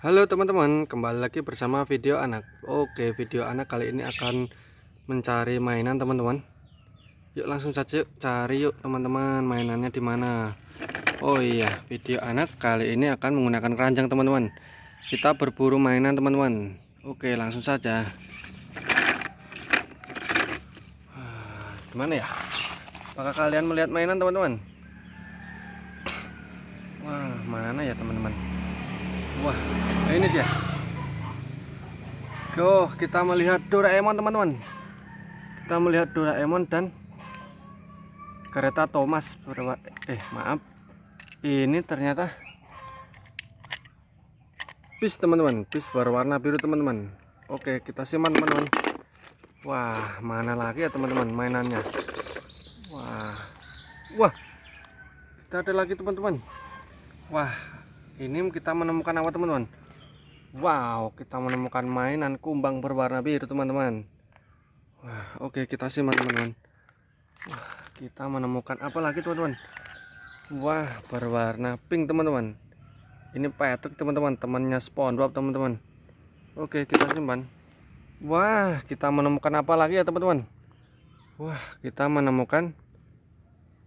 Halo teman-teman, kembali lagi bersama video anak. Oke, video anak kali ini akan mencari mainan teman-teman. Yuk langsung saja yuk, cari yuk teman-teman mainannya di mana. Oh iya, video anak kali ini akan menggunakan keranjang teman-teman. Kita berburu mainan teman-teman. Oke, langsung saja. Ah, Gimana ya? Apakah kalian melihat mainan teman-teman? Wah, mana ya teman-teman? Wah, nah ini dia. Go, kita melihat Doraemon teman-teman. Kita melihat Doraemon dan kereta Thomas eh maaf. Ini ternyata bis teman-teman, bis berwarna biru teman-teman. Oke, kita simpan teman-teman. Wah, mana lagi ya teman-teman mainannya? Wah. Wah. Kita ada lagi teman-teman. Wah, ini kita menemukan apa teman-teman? Wow kita menemukan mainan kumbang berwarna biru teman-teman. Wah oke kita simak teman-teman. Kita menemukan apa lagi teman-teman? Wah berwarna pink teman-teman. Ini Patrick teman-teman temannya SpongeBob teman-teman. Oke kita simpan. Wah kita menemukan apa lagi ya teman-teman? Wah kita menemukan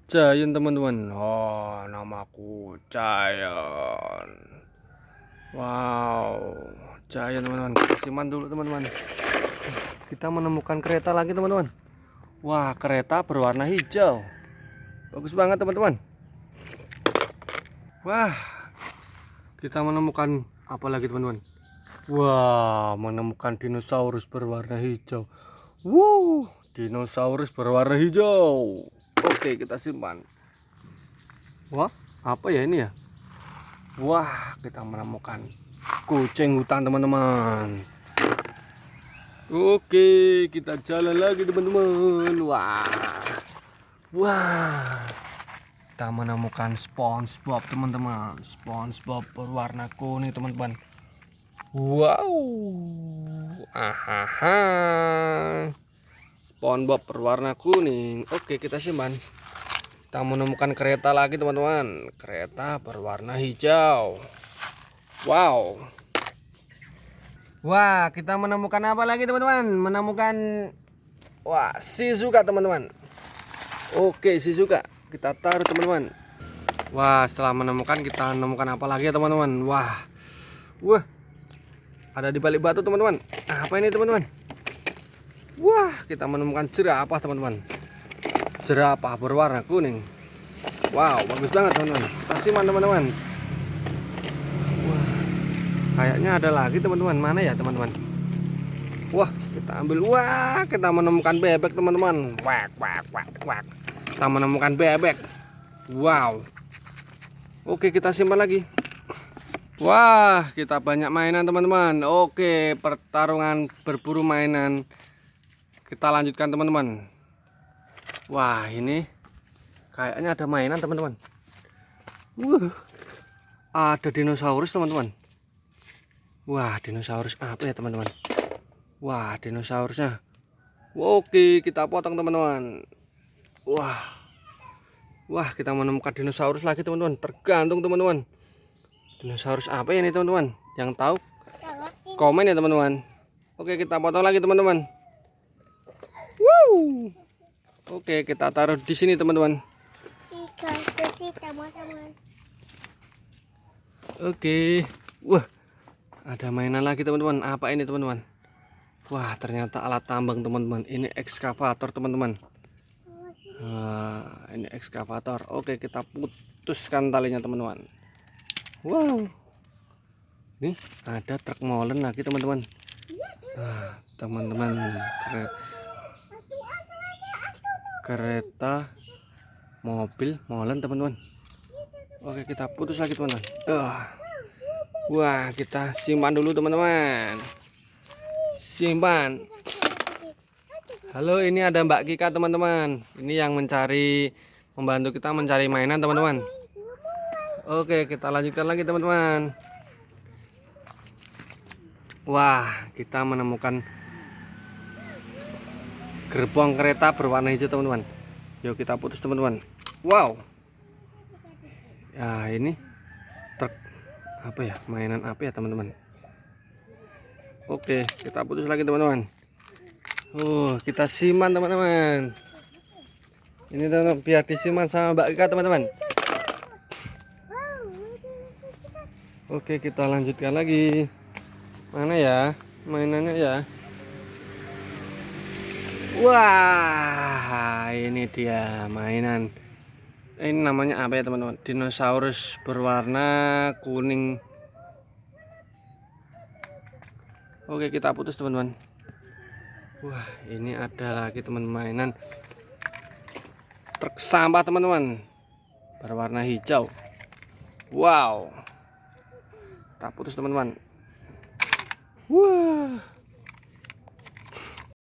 Giant teman-teman. Oh namaku Giant Wow Giant teman-teman. Kita simpan dulu teman-teman. Kita menemukan kereta lagi teman-teman. Wah kereta berwarna hijau. Bagus banget teman-teman. Wah Kita menemukan apa lagi teman-teman? Wah menemukan dinosaurus berwarna hijau. Wow Dinosaurus berwarna hijau Oke kita simpan. Wah apa ya ini ya? Wah kita menemukan kucing hutan teman-teman. Oke kita jalan lagi teman-teman. Wah. Wah. Kita menemukan Spongebob teman-teman. Spongebob berwarna kuning teman-teman. Wow. Ahaha SpongeBob berwarna kuning. Oke, kita simpan. Kita menemukan kereta lagi, teman-teman. Kereta berwarna hijau. Wow. Wah, kita menemukan apa lagi, teman-teman? Menemukan wah, Shizuka, teman-teman. Oke, Shizuka. Kita taruh, teman-teman. Wah, setelah menemukan kita menemukan apa lagi ya, teman-teman? Wah. Wah. Ada di balik batu, teman-teman. Apa ini, teman-teman? Wah, kita menemukan jerapah, teman-teman. Jerapah berwarna kuning. Wow, bagus banget, teman-teman. Kita simpan, teman-teman. Wah, kayaknya ada lagi, teman-teman. Mana ya, teman-teman? Wah, kita ambil. Wah, kita menemukan bebek, teman-teman. Wak, wak, wak, wak. Kita menemukan bebek. Wow. Oke, kita simpan lagi. Wah, kita banyak mainan, teman-teman. Oke, pertarungan berburu mainan kita lanjutkan teman-teman. Wah ini kayaknya ada mainan teman-teman. Wah ada dinosaurus teman-teman. Wah dinosaurus apa ya teman-teman? Wah dinosaurusnya. Oke kita potong teman-teman. Wah. Wah kita menemukan dinosaurus lagi teman-teman. Tergantung teman-teman. Dinosaurus apa ya ini teman-teman? Yang tahu? Komen ya teman-teman. Oke kita potong lagi teman-teman Oke, kita taruh di sini, teman-teman. Oke. Wah. Ada mainan lagi, teman-teman. Apa ini, teman-teman? Wah, ternyata alat tambang, teman-teman. Ini ekskavator, teman-teman. Nah, ini ekskavator. Oke, kita putuskan talinya, teman-teman. Wow. Nih, ada truk molen lagi, teman-teman. Nah, teman-teman, keren kereta mobil molen teman-teman. Oke kita putus lagi teman-teman. Uh. wah kita simpan dulu teman-teman. Simpan. Halo ini ada Mbak Kika teman-teman. Ini yang mencari membantu kita mencari mainan teman-teman. Oke kita lanjutkan lagi teman-teman. Wah kita menemukan gerbong kereta berwarna hijau teman-teman. Yuk kita putus teman-teman. Wow. Ya ini truk apa ya? Mainan apa ya teman-teman? Oke kita putus lagi teman-teman. Oh kita siman teman-teman. Ini teman biar disiman sama Mbak Ika teman-teman. Oke kita lanjutkan lagi. Mana ya? Mainannya ya wah ini dia mainan. Ini namanya apa ya teman-teman? Dinosaurus berwarna kuning. Oke kita putus teman-teman. Wah ini ada lagi teman mainan. Truk sampah teman-teman. Berwarna hijau. Wow. Kita putus teman-teman. Wah